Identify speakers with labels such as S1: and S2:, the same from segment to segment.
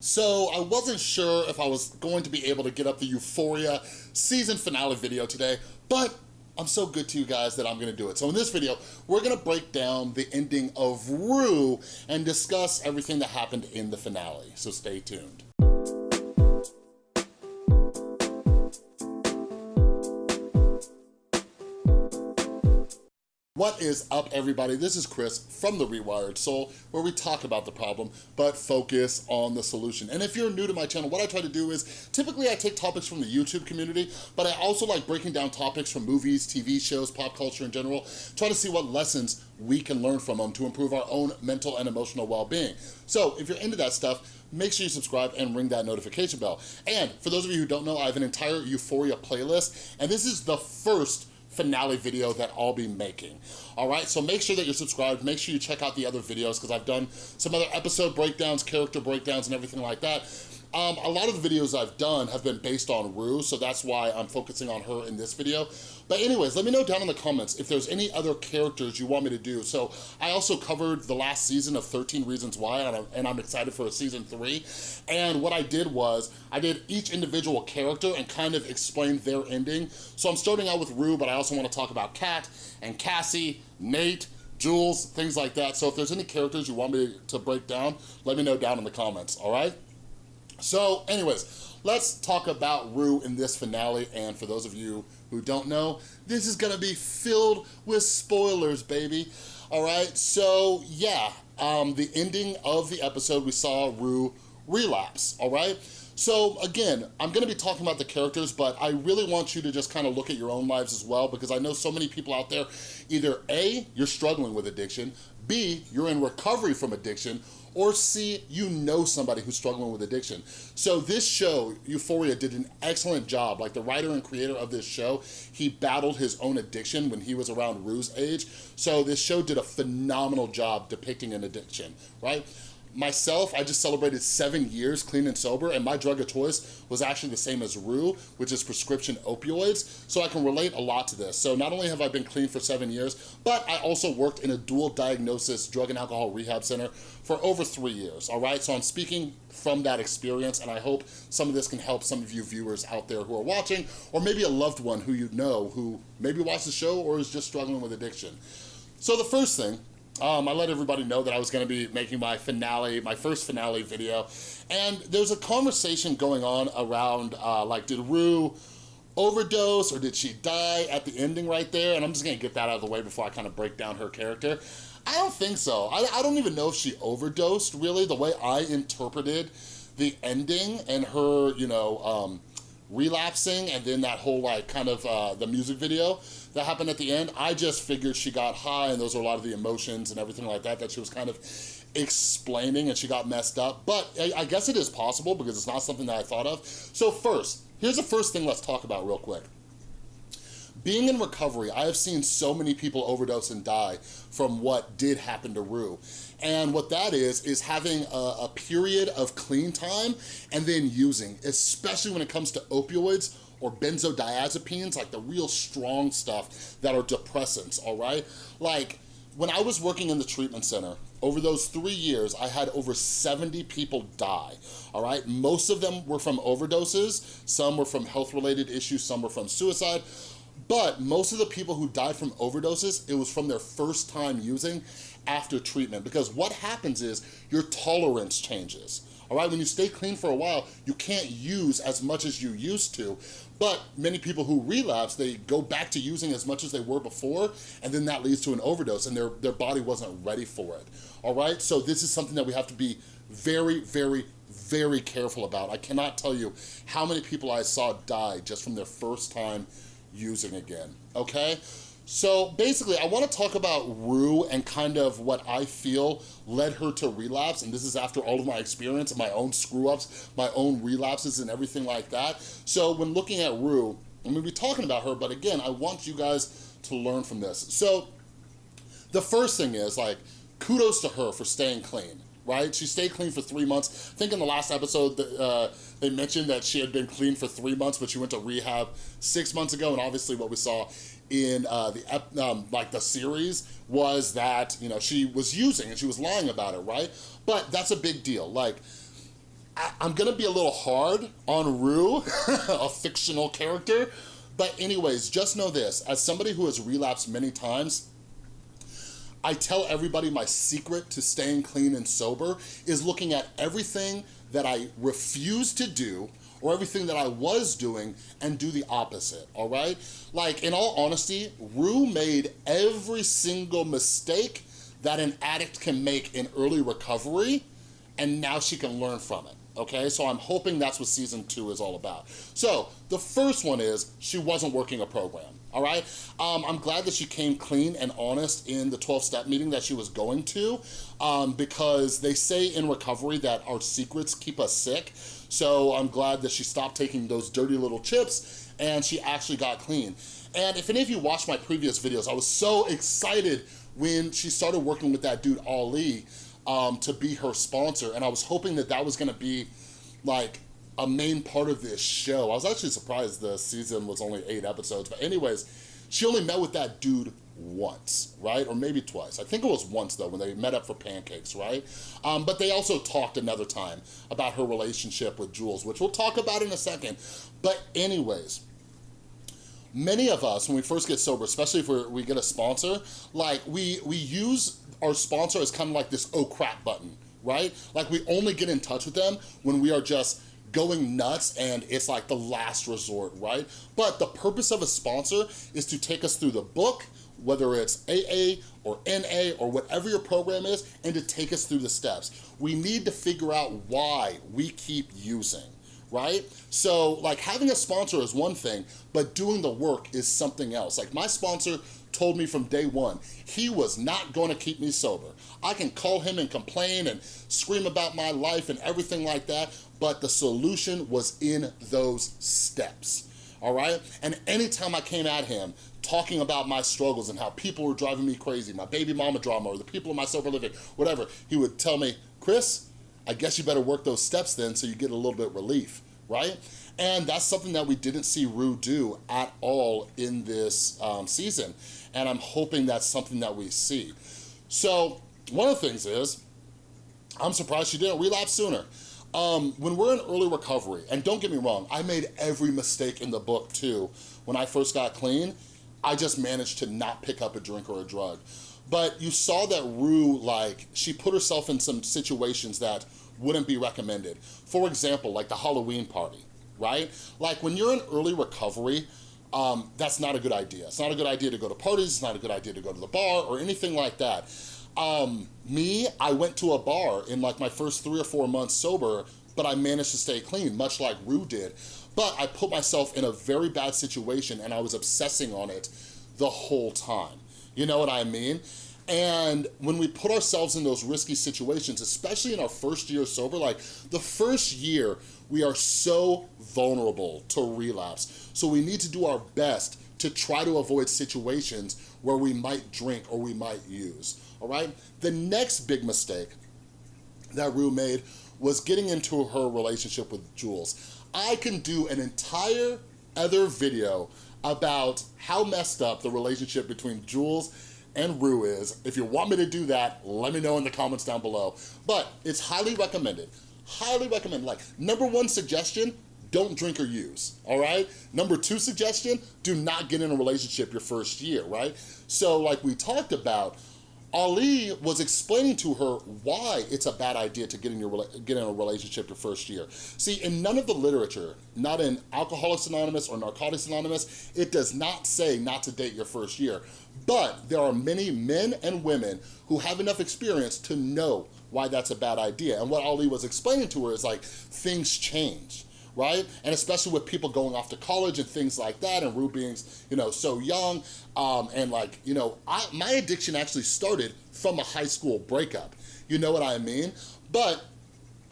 S1: So I wasn't sure if I was going to be able to get up the Euphoria season finale video today, but I'm so good to you guys that I'm gonna do it. So in this video, we're gonna break down the ending of Rue and discuss everything that happened in the finale, so stay tuned. What is up, everybody? This is Chris from The Rewired Soul, where we talk about the problem, but focus on the solution. And if you're new to my channel, what I try to do is, typically I take topics from the YouTube community, but I also like breaking down topics from movies, TV shows, pop culture in general, try to see what lessons we can learn from them to improve our own mental and emotional well-being. So if you're into that stuff, make sure you subscribe and ring that notification bell. And for those of you who don't know, I have an entire Euphoria playlist, and this is the first finale video that I'll be making. All right, so make sure that you're subscribed. Make sure you check out the other videos because I've done some other episode breakdowns, character breakdowns, and everything like that. Um, a lot of the videos I've done have been based on Rue, so that's why I'm focusing on her in this video. But anyways, let me know down in the comments if there's any other characters you want me to do. So I also covered the last season of 13 Reasons Why, and I'm excited for a season three. And what I did was, I did each individual character and kind of explained their ending. So I'm starting out with Rue, but I also want to talk about Kat and Cassie, Nate, Jules, things like that. So if there's any characters you want me to break down, let me know down in the comments, all right? So anyways, let's talk about Rue in this finale. And for those of you who don't know, this is gonna be filled with spoilers, baby. All right, so yeah, um, the ending of the episode, we saw Rue relapse, all right? So again, I'm gonna be talking about the characters, but I really want you to just kind of look at your own lives as well, because I know so many people out there, either A, you're struggling with addiction, B, you're in recovery from addiction, or C, you know somebody who's struggling with addiction. So this show, Euphoria, did an excellent job. Like the writer and creator of this show, he battled his own addiction when he was around Rue's age. So this show did a phenomenal job depicting an addiction, right? Myself, I just celebrated seven years clean and sober, and my drug of choice was actually the same as Rue, which is prescription opioids, so I can relate a lot to this. So not only have I been clean for seven years, but I also worked in a dual diagnosis drug and alcohol rehab center for over three years, all right? So I'm speaking from that experience, and I hope some of this can help some of you viewers out there who are watching, or maybe a loved one who you know who maybe watched the show or is just struggling with addiction. So the first thing um, I let everybody know that I was gonna be making my finale, my first finale video. And there's a conversation going on around, uh, like, did Rue overdose or did she die at the ending right there? And I'm just gonna get that out of the way before I kind of break down her character. I don't think so. I, I don't even know if she overdosed, really. The way I interpreted the ending and her, you know, um, relapsing and then that whole like kind of uh, the music video that happened at the end, I just figured she got high and those are a lot of the emotions and everything like that that she was kind of explaining and she got messed up. But I, I guess it is possible because it's not something that I thought of. So first, here's the first thing let's talk about real quick. Being in recovery, I have seen so many people overdose and die from what did happen to Rue. And what that is, is having a, a period of clean time and then using, especially when it comes to opioids or benzodiazepines, like the real strong stuff that are depressants, all right? Like, when I was working in the treatment center, over those three years, I had over 70 people die, all right? Most of them were from overdoses, some were from health-related issues, some were from suicide, but most of the people who died from overdoses, it was from their first time using after treatment. Because what happens is your tolerance changes. All right, when you stay clean for a while, you can't use as much as you used to. But many people who relapse, they go back to using as much as they were before, and then that leads to an overdose, and their, their body wasn't ready for it. All right, so this is something that we have to be very, very, very careful about. I cannot tell you how many people I saw die just from their first time using again, okay? So basically, I wanna talk about Rue and kind of what I feel led her to relapse, and this is after all of my experience and my own screw-ups, my own relapses and everything like that. So when looking at Rue, I'm gonna be talking about her, but again, I want you guys to learn from this. So the first thing is like, kudos to her for staying clean right? She stayed clean for three months. I think in the last episode, uh, they mentioned that she had been clean for three months, but she went to rehab six months ago, and obviously what we saw in uh, the um, like the series was that, you know, she was using and she was lying about it, right? But that's a big deal. Like, I, I'm gonna be a little hard on Rue, a fictional character, but anyways, just know this, as somebody who has relapsed many times, I tell everybody my secret to staying clean and sober is looking at everything that I refuse to do or everything that I was doing and do the opposite, all right? Like, in all honesty, Rue made every single mistake that an addict can make in early recovery, and now she can learn from it okay? So I'm hoping that's what season two is all about. So the first one is she wasn't working a program, all right? Um, I'm glad that she came clean and honest in the 12-step meeting that she was going to um, because they say in recovery that our secrets keep us sick. So I'm glad that she stopped taking those dirty little chips and she actually got clean. And if any of you watched my previous videos, I was so excited when she started working with that dude, Ali, um, to be her sponsor. And I was hoping that that was gonna be like a main part of this show. I was actually surprised the season was only eight episodes. But anyways, she only met with that dude once, right? Or maybe twice. I think it was once though, when they met up for pancakes, right? Um, but they also talked another time about her relationship with Jules, which we'll talk about in a second. But anyways, many of us, when we first get sober, especially if we get a sponsor, like we, we use our sponsor as kind of like this oh crap button, right? Like we only get in touch with them when we are just going nuts and it's like the last resort, right? But the purpose of a sponsor is to take us through the book, whether it's AA or NA or whatever your program is, and to take us through the steps. We need to figure out why we keep using right? So like having a sponsor is one thing, but doing the work is something else. Like my sponsor told me from day one, he was not gonna keep me sober. I can call him and complain and scream about my life and everything like that, but the solution was in those steps all right? And anytime I came at him talking about my struggles and how people were driving me crazy, my baby mama drama or the people in my sober living, whatever, he would tell me, Chris, I guess you better work those steps then so you get a little bit relief, right? And that's something that we didn't see Rue do at all in this um, season. And I'm hoping that's something that we see. So one of the things is, I'm surprised she didn't relapse sooner. Um, when we're in early recovery, and don't get me wrong, I made every mistake in the book too. When I first got clean, I just managed to not pick up a drink or a drug. But you saw that Rue, like, she put herself in some situations that wouldn't be recommended. For example, like the Halloween party, right? Like when you're in early recovery, um, that's not a good idea. It's not a good idea to go to parties, it's not a good idea to go to the bar or anything like that. Um, me, I went to a bar in like my first three or four months sober, but I managed to stay clean, much like Rue did. But I put myself in a very bad situation and I was obsessing on it the whole time. You know what I mean? And when we put ourselves in those risky situations, especially in our first year sober, like the first year, we are so vulnerable to relapse. So we need to do our best to try to avoid situations where we might drink or we might use, all right? The next big mistake that Rue made was getting into her relationship with Jules. I can do an entire other video about how messed up the relationship between Jules and Rue is. If you want me to do that, let me know in the comments down below. But it's highly recommended, highly recommended. Like, number one suggestion, don't drink or use, all right? Number two suggestion, do not get in a relationship your first year, right? So like we talked about, Ali was explaining to her why it's a bad idea to get in, your, get in a relationship your first year. See, in none of the literature, not in Alcoholics Anonymous or Narcotics Anonymous, it does not say not to date your first year. But there are many men and women who have enough experience to know why that's a bad idea. And what Ali was explaining to her is like, things change right? And especially with people going off to college and things like that and Rue being, you know, so young. Um, and like, you know, I, my addiction actually started from a high school breakup. You know what I mean? But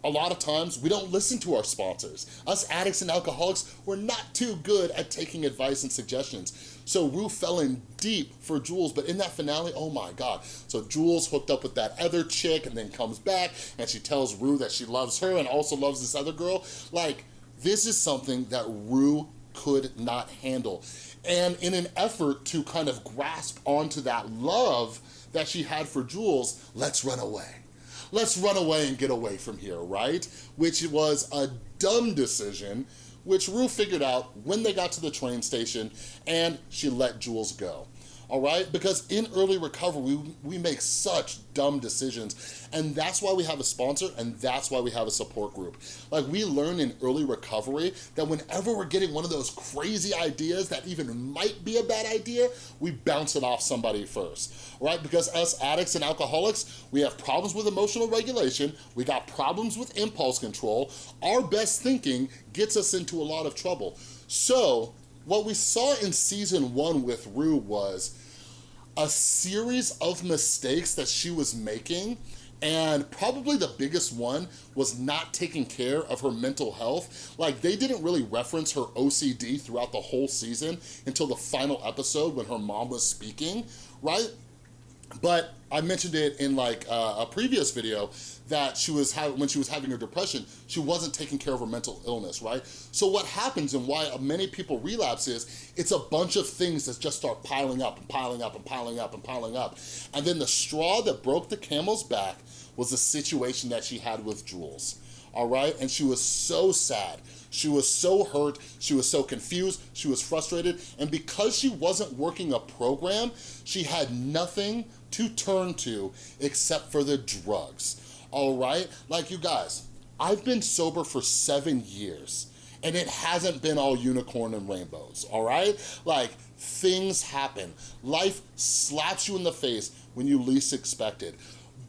S1: a lot of times we don't listen to our sponsors. Us addicts and alcoholics, we're not too good at taking advice and suggestions. So Rue fell in deep for Jules, but in that finale, oh my God. So Jules hooked up with that other chick and then comes back and she tells Rue that she loves her and also loves this other girl. Like, this is something that Rue could not handle. And in an effort to kind of grasp onto that love that she had for Jules, let's run away. let's run away and get away from here, right? Which was a dumb decision, which Rue figured out when they got to the train station and she let Jules go all right? Because in early recovery, we, we make such dumb decisions. And that's why we have a sponsor and that's why we have a support group. Like we learn in early recovery that whenever we're getting one of those crazy ideas that even might be a bad idea, we bounce it off somebody first, right? Because us addicts and alcoholics, we have problems with emotional regulation, we got problems with impulse control, our best thinking gets us into a lot of trouble. So what we saw in season one with Rue was a series of mistakes that she was making and probably the biggest one was not taking care of her mental health. Like they didn't really reference her OCD throughout the whole season until the final episode when her mom was speaking, right? But I mentioned it in like uh, a previous video that she was when she was having her depression, she wasn't taking care of her mental illness, right? So what happens and why many people relapse is it's a bunch of things that just start piling up and piling up and piling up and piling up. And then the straw that broke the camel's back was the situation that she had with Jules, all right? And she was so sad. She was so hurt, she was so confused, she was frustrated, and because she wasn't working a program, she had nothing to turn to except for the drugs, all right? Like you guys, I've been sober for seven years and it hasn't been all unicorn and rainbows, all right? Like, things happen. Life slaps you in the face when you least expect it.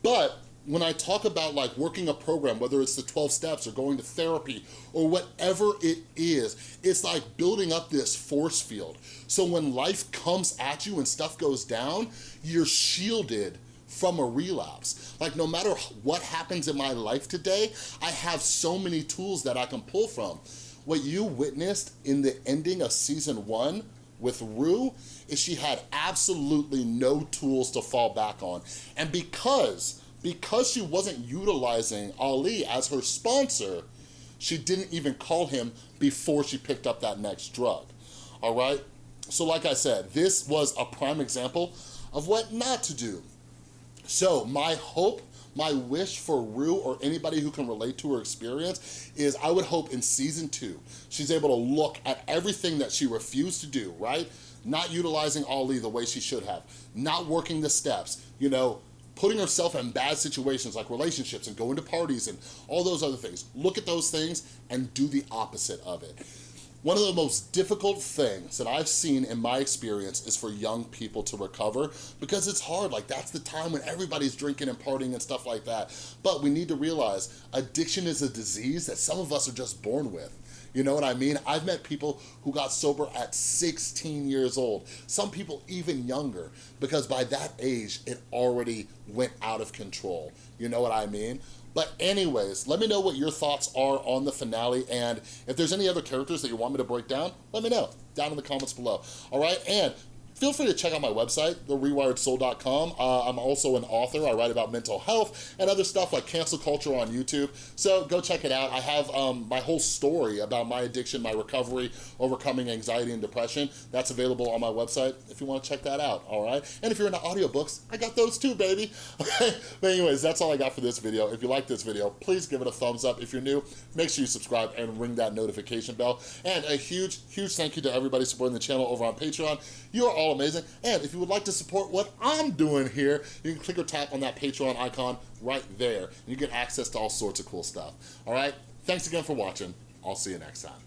S1: But when I talk about like working a program, whether it's the 12 steps or going to therapy or whatever it is, it's like building up this force field. So when life comes at you and stuff goes down, you're shielded from a relapse. Like no matter what happens in my life today, I have so many tools that I can pull from. What you witnessed in the ending of season one with Rue is she had absolutely no tools to fall back on. And because because she wasn't utilizing Ali as her sponsor, she didn't even call him before she picked up that next drug, all right? So like I said, this was a prime example of what not to do. So my hope, my wish for Rue or anybody who can relate to her experience is I would hope in season two, she's able to look at everything that she refused to do, right? Not utilizing Ali the way she should have, not working the steps, you know, putting herself in bad situations like relationships and going to parties and all those other things. Look at those things and do the opposite of it. One of the most difficult things that I've seen in my experience is for young people to recover because it's hard. Like that's the time when everybody's drinking and partying and stuff like that. But we need to realize addiction is a disease that some of us are just born with. You know what I mean? I've met people who got sober at 16 years old, some people even younger, because by that age, it already went out of control. You know what I mean? But anyways, let me know what your thoughts are on the finale, and if there's any other characters that you want me to break down, let me know down in the comments below. All right, and feel free to check out my website, therewiredsoul.com. Uh, I'm also an author. I write about mental health and other stuff like cancel culture on YouTube. So go check it out. I have um, my whole story about my addiction, my recovery, overcoming anxiety and depression. That's available on my website if you want to check that out, all right? And if you're into audiobooks, I got those too, baby. But anyways, that's all I got for this video. If you like this video, please give it a thumbs up. If you're new, make sure you subscribe and ring that notification bell. And a huge, huge thank you to everybody supporting the channel over on Patreon. You are all all amazing. And if you would like to support what I'm doing here, you can click or tap on that Patreon icon right there. And you get access to all sorts of cool stuff. All right? Thanks again for watching. I'll see you next time.